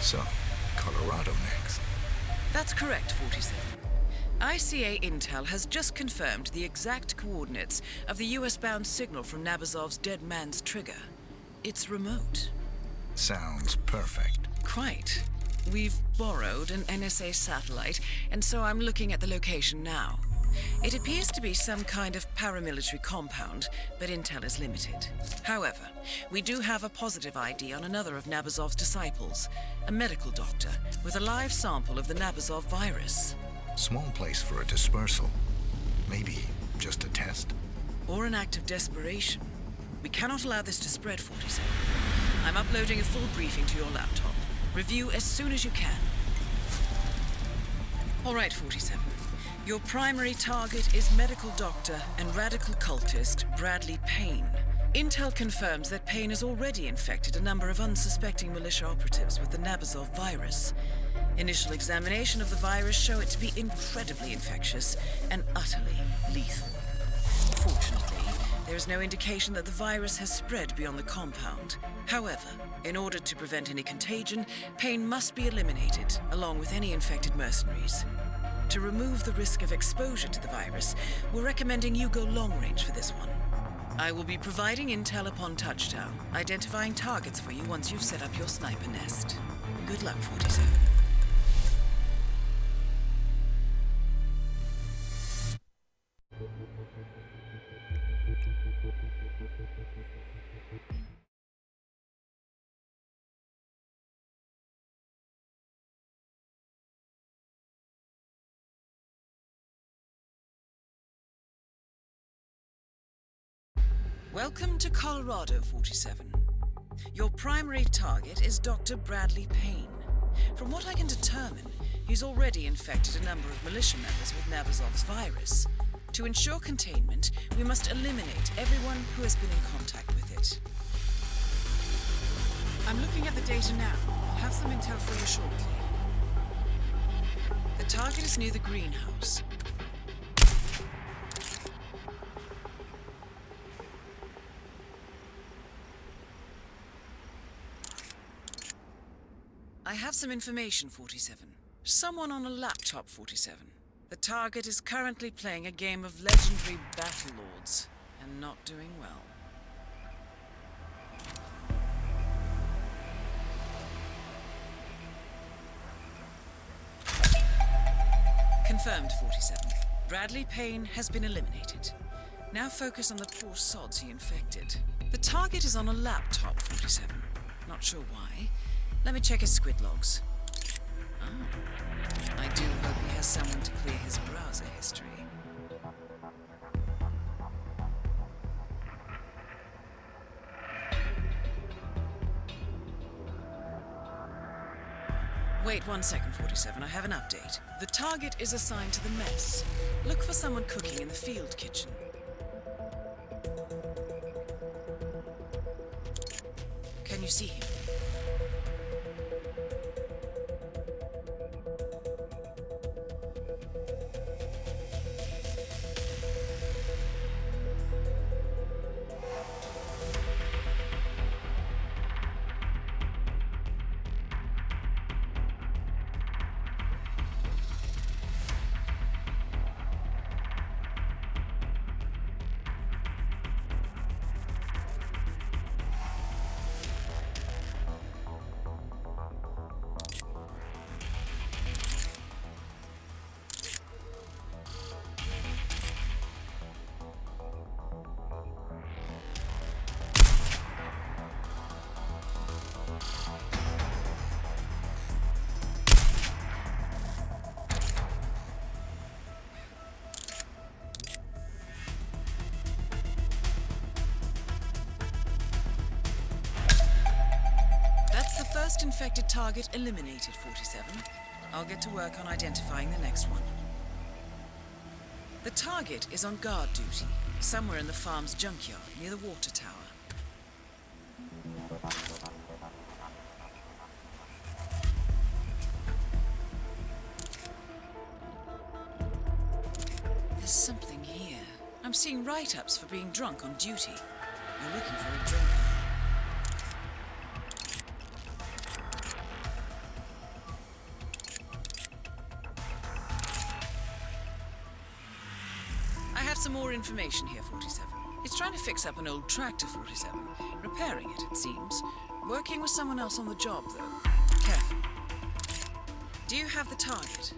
So, Colorado next. That's correct, 47. ICA Intel has just confirmed the exact coordinates of the US-bound signal from Nabazov's Dead Man's Trigger. It's remote. Sounds perfect. Quite. We've borrowed an NSA satellite, and so I'm looking at the location now. It appears to be some kind of paramilitary compound, but intel is limited. However, we do have a positive ID on another of Nabazov's disciples, a medical doctor with a live sample of the Nabazov virus. Small place for a dispersal. Maybe just a test? Or an act of desperation. We cannot allow this to spread, 47. I'm uploading a full briefing to your laptop. Review as soon as you can. All right, 47. Your primary target is medical doctor and radical cultist Bradley Payne. Intel confirms that Payne has already infected a number of unsuspecting militia operatives with the Nabazov virus. Initial examination of the virus show it to be incredibly infectious and utterly lethal. Fortunately, there is no indication that the virus has spread beyond the compound. However, in order to prevent any contagion, Payne must be eliminated, along with any infected mercenaries. To remove the risk of exposure to the virus, we're recommending you go long range for this one. I will be providing intel upon touchdown, identifying targets for you once you've set up your sniper nest. Good luck, 47. Welcome to Colorado, 47. Your primary target is Dr. Bradley Payne. From what I can determine, he's already infected a number of militia members with Nabazov's virus. To ensure containment, we must eliminate everyone who has been in contact with it. I'm looking at the data now. I'll have some intel for you shortly. The target is near the greenhouse. I have some information, 47. Someone on a laptop, 47. The target is currently playing a game of legendary Battle Lords, and not doing well. Confirmed, 47. Bradley Payne has been eliminated. Now focus on the poor sods he infected. The target is on a laptop, 47. Not sure why. Let me check his squid logs. Oh. I do hope he has someone to clear his browser history. Wait one second, 47. I have an update. The target is assigned to the mess. Look for someone cooking in the field kitchen. Can you see him? Affected target eliminated, 47. I'll get to work on identifying the next one. The target is on guard duty, somewhere in the farm's junkyard, near the water tower. There's something here. I'm seeing write-ups for being drunk on duty. You're looking for a drinker. Some more information here, 47. It's trying to fix up an old tractor, 47. Repairing it, it seems. Working with someone else on the job, though. Careful. Do you have the target?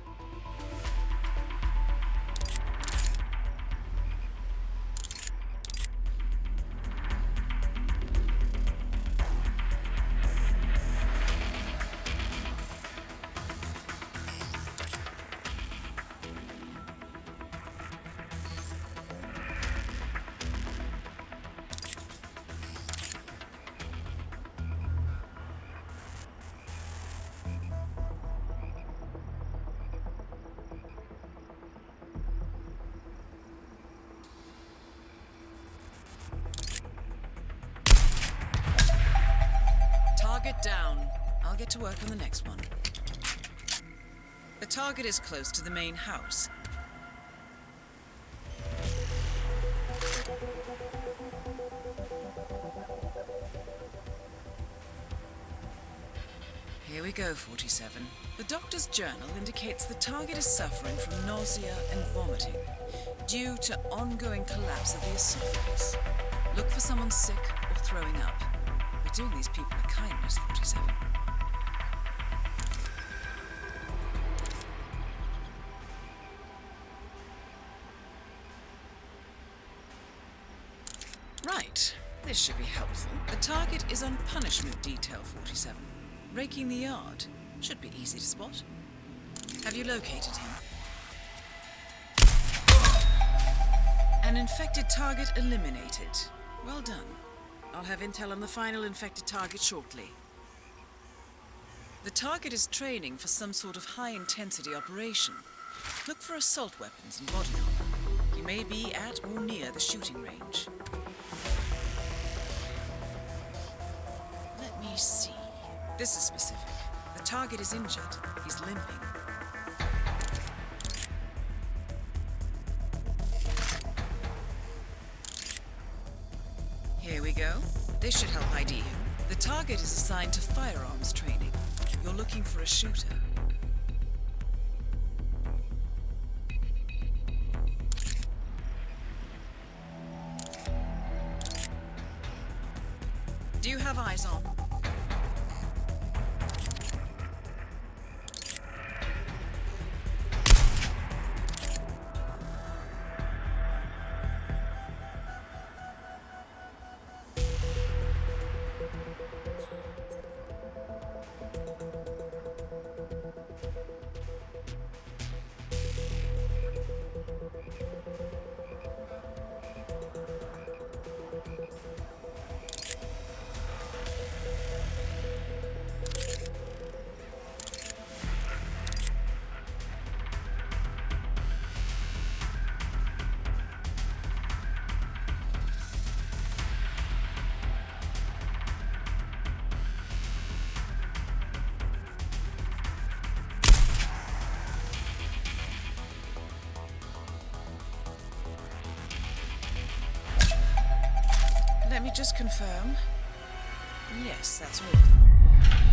Down. I'll get to work on the next one. The target is close to the main house. Here we go, 47. The doctor's journal indicates the target is suffering from nausea and vomiting due to ongoing collapse of the esophagus. Look for someone sick or throwing up. Doing these people a kindness, 47. Right. This should be helpful. The target is on punishment detail 47. Raking the yard. Should be easy to spot. Have you located him? An infected target eliminated. Well done. I'll have intel on the final infected target shortly. The target is training for some sort of high-intensity operation. Look for assault weapons and body armor. He may be at or near the shooting range. Let me see. This is specific. The target is injured. He's limping. We go. This should help ID him. The target is assigned to firearms training. You're looking for a shooter. Do you have eyes on? Confirm. Yes, that's all.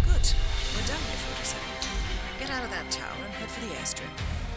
Good. We're done here, 47. Get out of that tower and head for the airstrip.